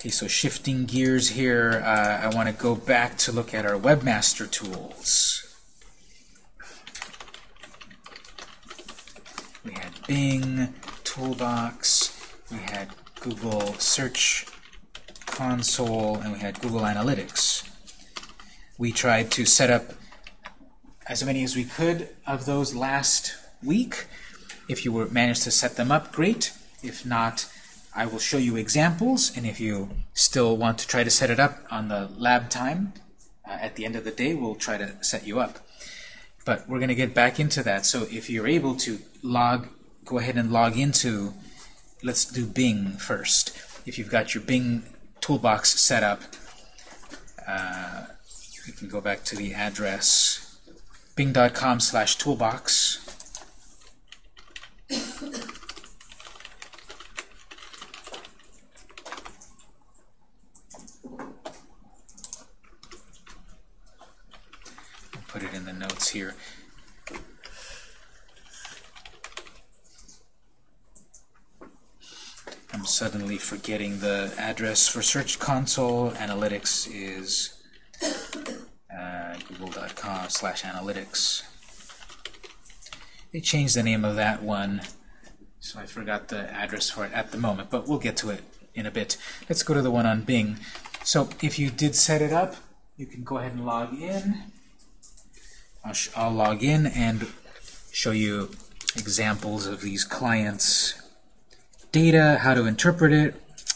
Okay, so shifting gears here, uh, I want to go back to look at our webmaster tools. We had Bing, Toolbox, we had Google Search Console, and we had Google Analytics. We tried to set up as many as we could of those last week. If you were managed to set them up, great. If not, I will show you examples, and if you still want to try to set it up on the lab time, uh, at the end of the day, we'll try to set you up. But we're going to get back into that. So if you're able to log, go ahead and log into, let's do Bing first. If you've got your Bing toolbox set up, uh, you can go back to the address bing.com slash toolbox put here. I'm suddenly forgetting the address for Search Console. Analytics is uh, google.com slash analytics. They changed the name of that one, so I forgot the address for it at the moment, but we'll get to it in a bit. Let's go to the one on Bing. So if you did set it up, you can go ahead and log in. I'll, log in and show you examples of these clients' data, how to interpret it,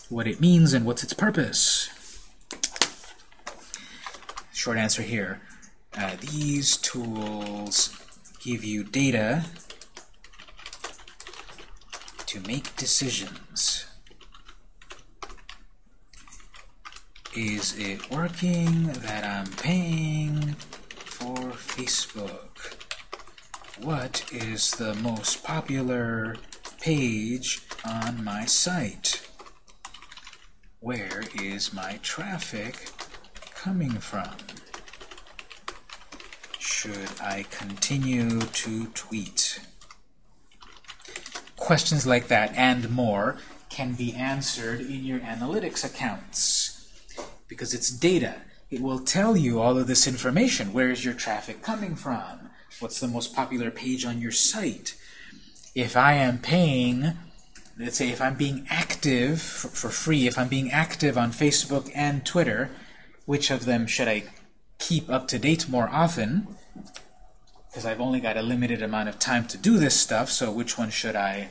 what it means, and what's its purpose. Short answer here. Uh, these tools give you data to make decisions. Is it working that I'm paying for Facebook? What is the most popular page on my site? Where is my traffic coming from? Should I continue to tweet? Questions like that and more can be answered in your analytics accounts because it's data. It will tell you all of this information. Where is your traffic coming from? What's the most popular page on your site? If I am paying, let's say if I'm being active for, for free, if I'm being active on Facebook and Twitter, which of them should I keep up to date more often? Because I've only got a limited amount of time to do this stuff, so which one should I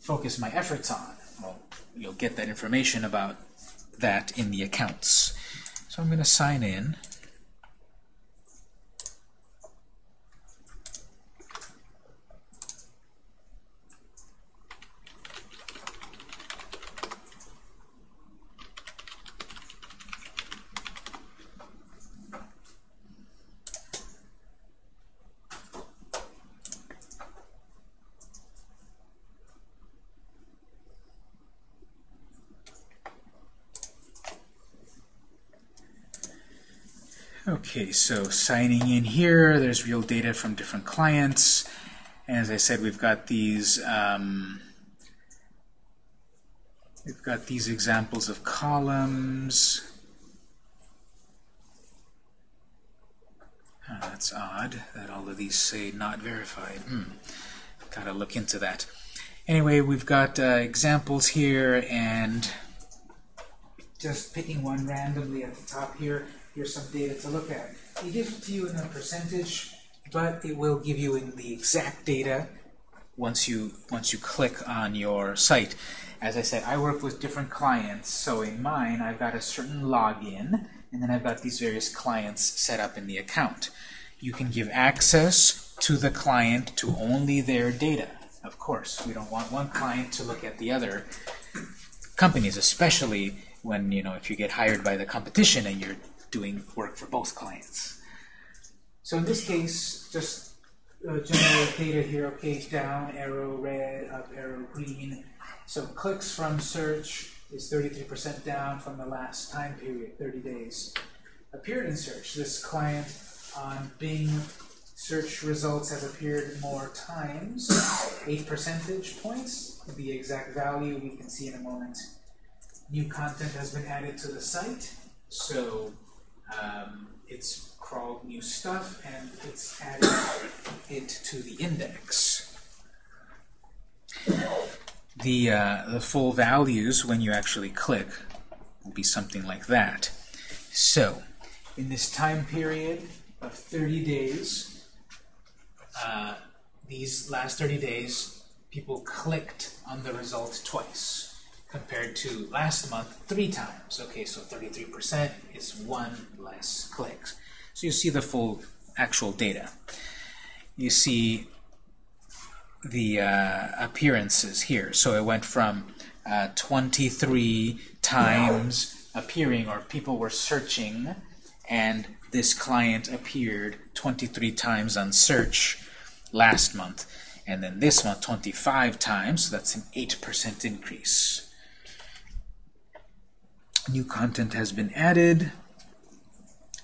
focus my efforts on? Well, you'll get that information about that in the accounts. So I'm going to sign in. Okay, so signing in here, there's real data from different clients. And as I said, we've got these um, we've got these examples of columns. Oh, that's odd that all of these say not verified. Hmm. Gotta look into that. Anyway, we've got uh, examples here and just picking one randomly at the top here here's some data to look at. It gives it to you in a percentage, but it will give you in the exact data once you once you click on your site. As I said, I work with different clients, so in mine I've got a certain login, and then I've got these various clients set up in the account. You can give access to the client to only their data. Of course, we don't want one client to look at the other companies, especially when, you know, if you get hired by the competition and you're doing work for both clients. So in this case, just uh, generate data here, okay, down arrow red, up arrow green. So clicks from search is 33% down from the last time period, 30 days. Appeared in search, this client on Bing search results have appeared more times, 8 percentage points. The exact value we can see in a moment. new content has been added to the site. So um, it's crawled new stuff and it's added it to the index. The, uh, the full values when you actually click will be something like that. So, in this time period of 30 days, uh, these last 30 days, people clicked on the result twice, compared to last month, three times. Okay, so 33% is one less clicks. So you see the full actual data. You see the uh, appearances here. So it went from uh, 23 times appearing, or people were searching, and this client appeared 23 times on search last month. And then this month, 25 times, so that's an 8% increase. New content has been added.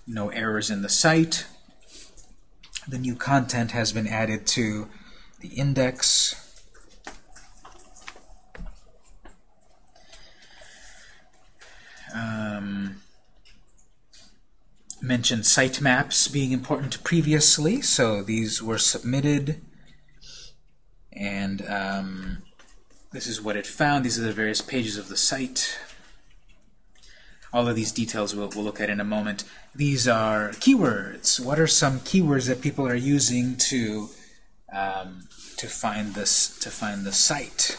No errors in the site. The new content has been added to the index. Um, mentioned sitemaps being important previously, so these were submitted. And um, this is what it found. These are the various pages of the site. All of these details we'll, we'll look at in a moment. These are keywords. What are some keywords that people are using to um, to find this to find the site?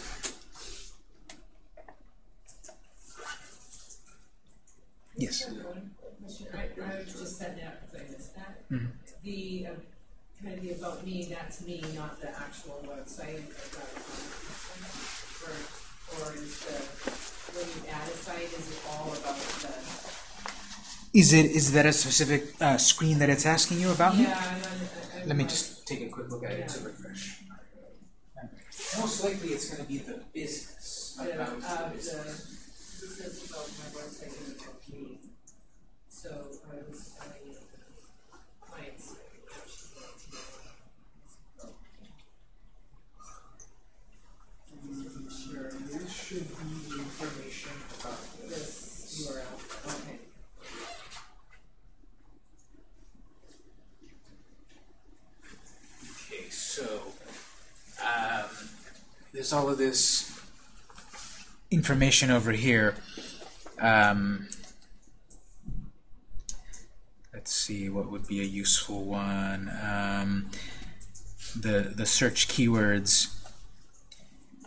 Yes. I, I just said that because I missed that. Mhm. The, uh, kind of the about me, that's me, not the actual website. I've got a comment. Or, or is the, when you add a site, is it all about the? Is it is that a specific uh, screen that it's asking you about? Yeah, I'm, I'm. Let me just take a quick look at it to refresh. Most likely it's going to be the business. The, about uh, the the, business. this is about my website and about me. So I was you, clients. Sure, this should be the information about this. This URL, okay. Okay, so um, there's all of this information over here. Um, let's see what would be a useful one. Um, the the search keywords.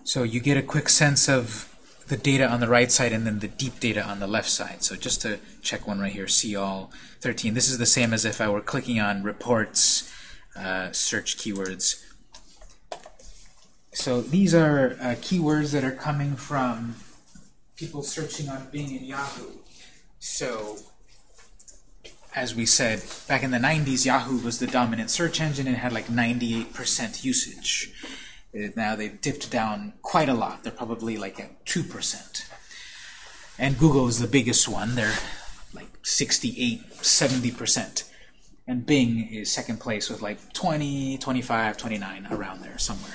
So you get a quick sense of the data on the right side and then the deep data on the left side. So just to check one right here, see all 13. This is the same as if I were clicking on reports, uh, search keywords. So these are uh, keywords that are coming from people searching on Bing and Yahoo. So as we said, back in the 90s, Yahoo was the dominant search engine and had like 98% usage. Now they've dipped down quite a lot. They're probably like at 2%. And Google is the biggest one. They're like 68, 70%. And Bing is second place with like 20, 25, 29, around there somewhere.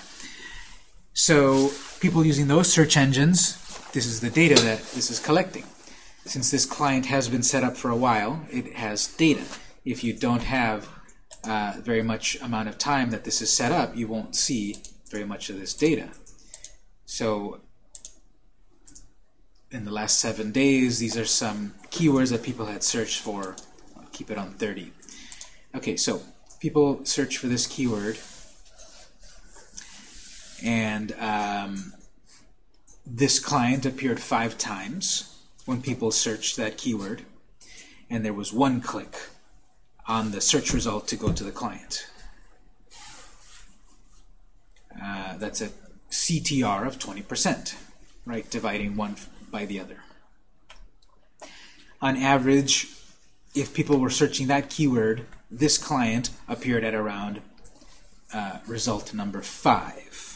So people using those search engines, this is the data that this is collecting. Since this client has been set up for a while, it has data. If you don't have uh, very much amount of time that this is set up, you won't see very much of this data. So in the last seven days, these are some keywords that people had searched for. I'll keep it on 30. Okay, so people search for this keyword, and um, this client appeared five times when people searched that keyword, and there was one click on the search result to go to the client. Uh, that's a CTR of 20%, right? Dividing one by the other. On average, if people were searching that keyword, this client appeared at around uh, result number five.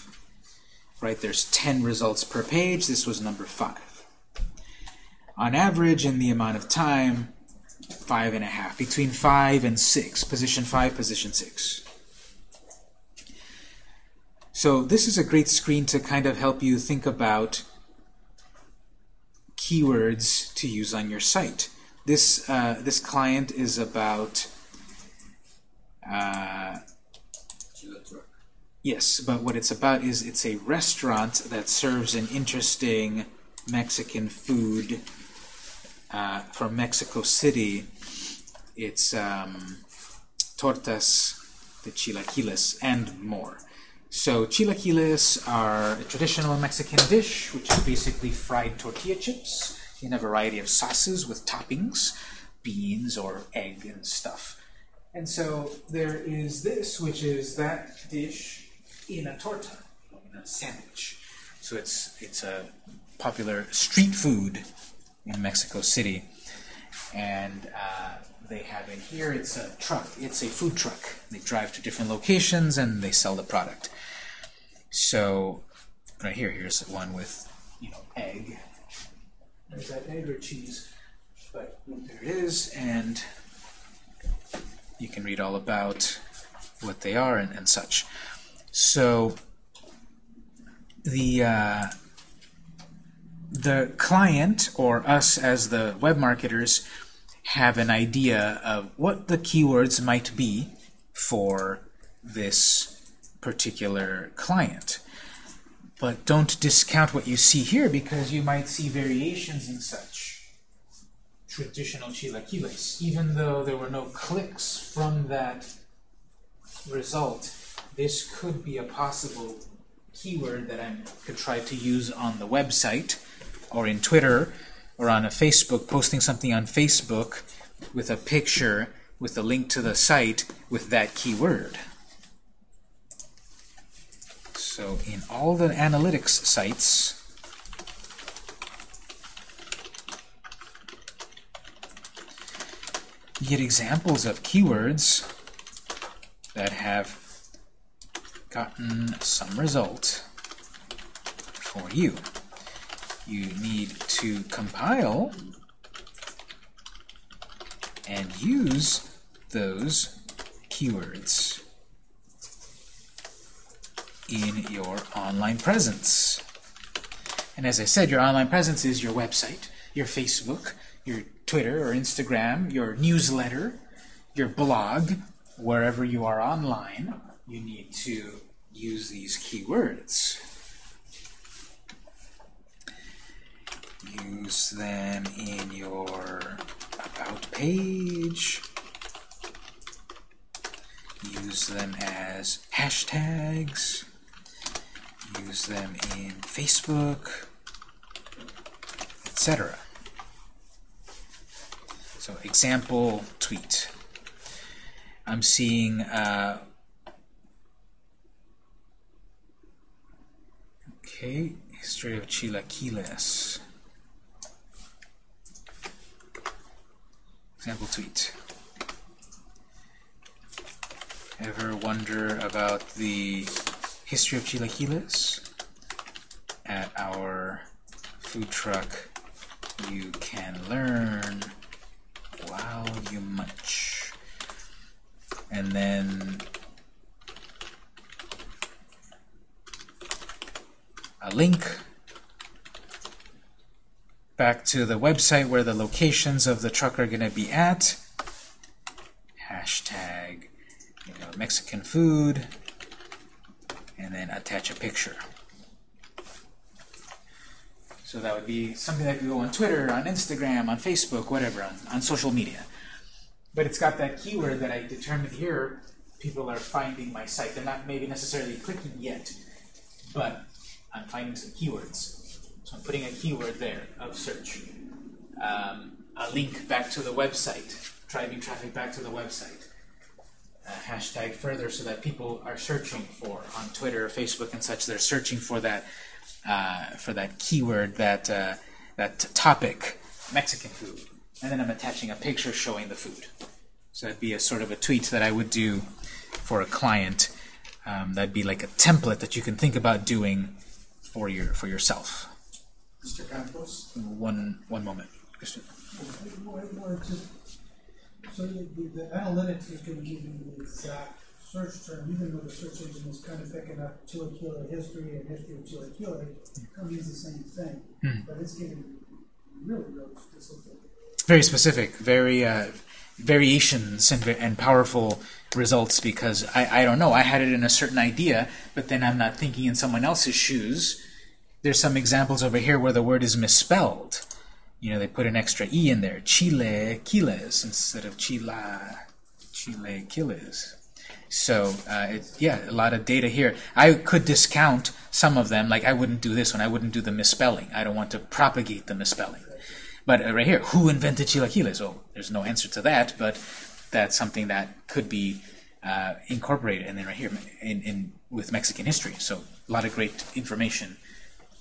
Right? There's 10 results per page. This was number five. On average, in the amount of time, five and a half. Between five and six. Position five, position six. So this is a great screen to kind of help you think about keywords to use on your site. This uh, this client is about uh, yes, but what it's about is it's a restaurant that serves an interesting Mexican food uh, from Mexico City. It's um, tortas de chilaquiles and more. So chilaquiles are a traditional Mexican dish, which is basically fried tortilla chips in a variety of sauces with toppings, beans or egg and stuff. And so there is this, which is that dish in a torta, in a sandwich. So it's it's a popular street food in Mexico City, and uh, they have it here. It's a truck. It's a food truck. They drive to different locations and they sell the product. So right here, here's one with you know egg. Is that egg or cheese? But there it is, and you can read all about what they are and, and such. So the uh, the client or us as the web marketers have an idea of what the keywords might be for this particular client. But don't discount what you see here because you might see variations in such traditional chilaquiles. Even though there were no clicks from that result, this could be a possible keyword that I could try to use on the website or in Twitter or on a Facebook, posting something on Facebook with a picture with a link to the site with that keyword. So in all the analytics sites, you get examples of keywords that have gotten some result for you. You need to compile and use those keywords in your online presence. And as I said, your online presence is your website, your Facebook, your Twitter or Instagram, your newsletter, your blog, wherever you are online, you need to use these keywords. Use them in your About page. Use them as hashtags. Use them in Facebook, etc. So example tweet. I'm seeing uh, okay, history of chilaquiles. Example tweet. Ever wonder about the history of chilaquiles? At our food truck, you can learn while you munch. And then a link back to the website where the locations of the truck are going to be at. Hashtag you know, Mexican food, and then attach a picture. So that would be something that could go on Twitter, on Instagram, on Facebook, whatever, on, on social media. But it's got that keyword that I determined here. People are finding my site. They're not maybe necessarily clicking yet, but I'm finding some keywords. So I'm putting a keyword there of search. Um, a link back to the website, driving traffic back to the website. Hashtag further so that people are searching for on Twitter, or Facebook, and such. They're searching for that uh, for that keyword, that uh, that topic, Mexican food, and then I'm attaching a picture showing the food. So that'd be a sort of a tweet that I would do for a client. Um, that'd be like a template that you can think about doing for your for yourself. Mr. Campos? One one moment, Christian. What- what just- So the, the analytics is gonna give you the exact search term, even though the search engine is kind of picking up Chilaquila history and history of Chilaquila, it means the same thing. Hmm. But it's getting really, really specific. very specific, very uh, variations and, and powerful results because I, I don't know, I had it in a certain idea, but then I'm not thinking in someone else's shoes. There's some examples over here where the word is misspelled. You know, they put an extra E in there, Chile Quiles instead of Chila, Chile Quiles. So, uh, it, yeah, a lot of data here. I could discount some of them, like I wouldn't do this one, I wouldn't do the misspelling. I don't want to propagate the misspelling. But uh, right here, who invented chilaquiles? Well, there's no answer to that, but that's something that could be uh, incorporated. And then right here, in, in with Mexican history. So a lot of great information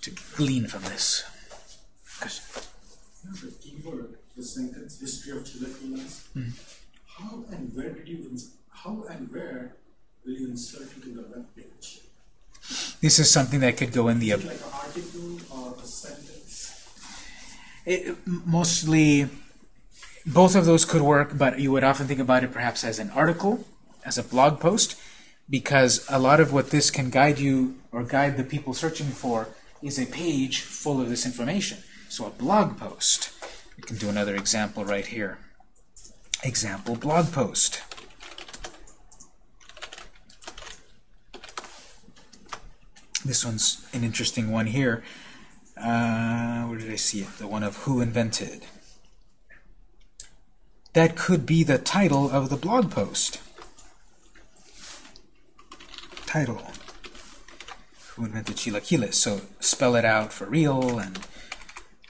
to glean from this. Question? The keyword, the sentence, history of chilaquiles. How and where did you, ins- how and where will you insert into the web page? This is something that could go in the it like an article or a sentence? It, mostly, both of those could work, but you would often think about it perhaps as an article, as a blog post, because a lot of what this can guide you or guide the people searching for is a page full of this information. So a blog post. We can do another example right here. Example blog post. This one's an interesting one here. Uh, where did I see it? The one of who invented. That could be the title of the blog post. Title. Who invented chilaquiles? So spell it out for real, and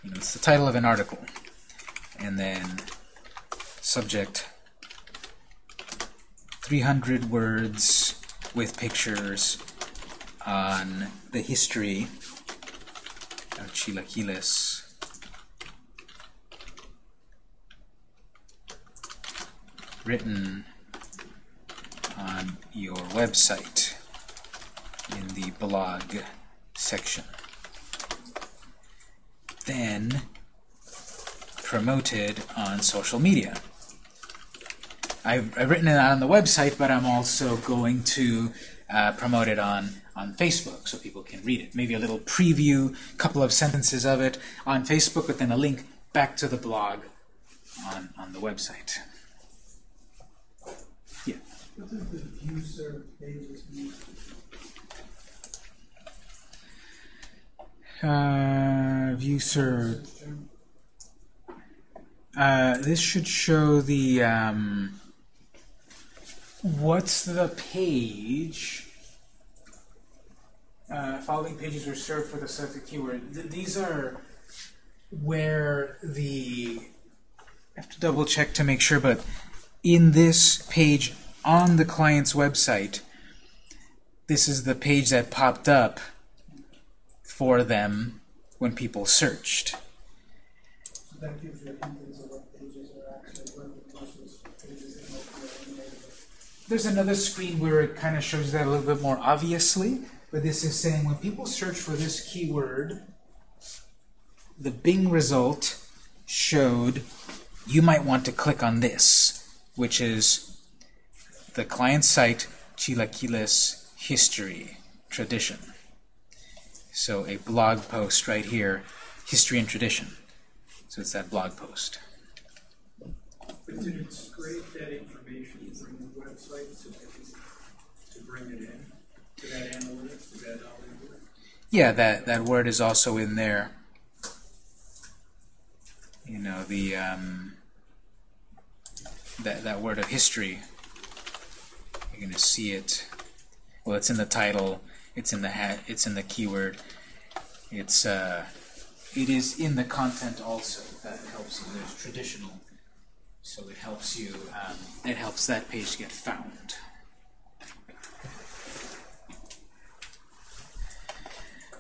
you know, it's the title of an article. And then subject 300 words with pictures on the history chilaquiles. Written on your website in the blog section. Then promoted on social media. I've, I've written it on the website, but I'm also going to uh, promote it on, on Facebook so people can read it. Maybe a little preview, a couple of sentences of it on Facebook, but then a link back to the blog on, on the website. Yeah. What the view served pages mean? Uh, view served. Uh, this should show the um, what's the page. Uh, following pages were served for the subject keyword. Th- these are where the. I have to double check to make sure, but in this page on the client's website, this is the page that popped up for them when people searched. So that gives you a hint into what pages are actually working versus pages that might be eliminated. There's another screen where it kind of shows that a little bit more obviously, but this is saying when people search for this keyword, the Bing result showed you might want to click on this, which is the client site Chilaquiles history tradition. So a blog post right here, history and tradition. So it's that blog post. But did it scrape that information from the website to, bring it in, Yeah, that, that word is also in there. You know, the um, that, that word of history. You're going to see it. Well, it's in the title. It's in the hat. It's in the keyword. It's uh, it is in the content also. That helps. There's traditional, so it helps you. Um, it helps that page get found.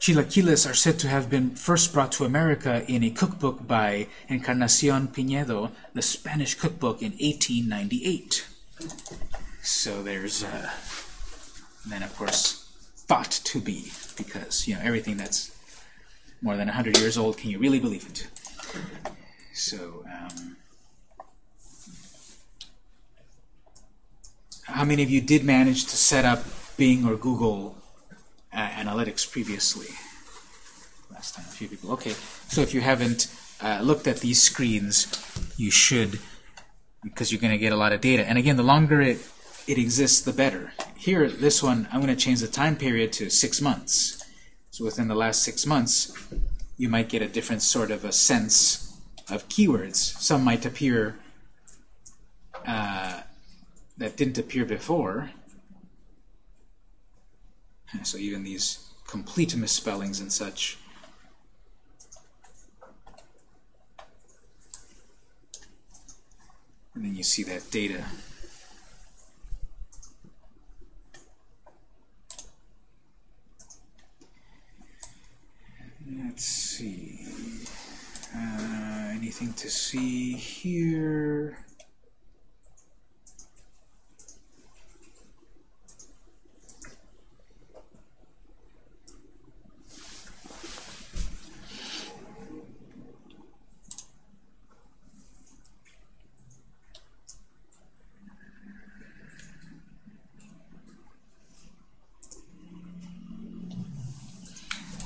Chilaquiles are said to have been first brought to America in a cookbook by Encarnacion Pinedo, the Spanish cookbook in 1898. So there's, uh, then of course, thought to be, because, you know, everything that's more than 100 years old, can you really believe it? So, um, how many of you did manage to set up Bing or Google uh, Analytics previously? Last time, a few people. Okay, so if you haven't uh, looked at these screens, you should, because you're going to get a lot of data. And again, the longer it, it exists, the better. Here, this one, I'm going to change the time period to six months. So within the last six months, you might get a different sort of a sense of keywords. Some might appear uh, that didn't appear before. So even these complete misspellings and such. And then you see that data. Let's see. Uh, anything to see here?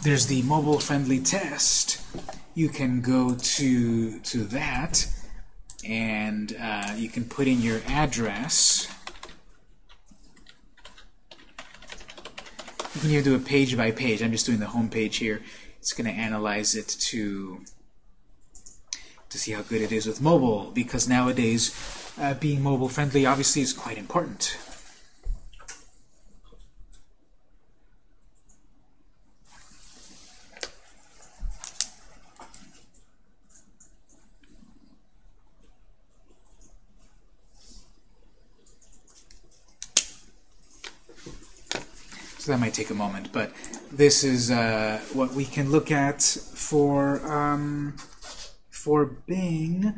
There's the mobile friendly test. You can go to to that and uh, you can put in your address. You can either do a page by page. I'm just doing the home page here. It's going to analyze it to to see how good it is with mobile because nowadays uh, being mobile friendly obviously is quite important that might take a moment, but this is uh, what we can look at for um, for Bing.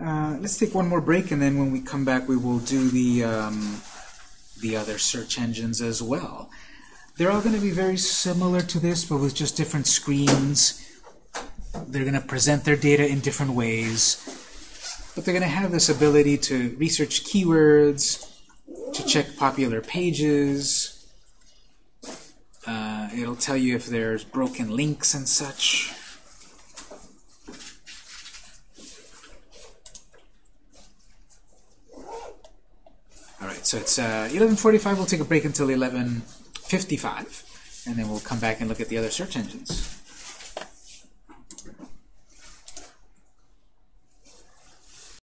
Uh, let's take one more break, and then when we come back, we will do the um, the other search engines as well. They're all going to be very similar to this, but with just different screens. They're going to present their data in different ways, but they're going to have this ability to research keywords, to check popular pages. It'll tell you if there's broken links and such. Alright, so it's uh, 11.45. We'll take a break until 11.55, and then we'll come back and look at the other search engines.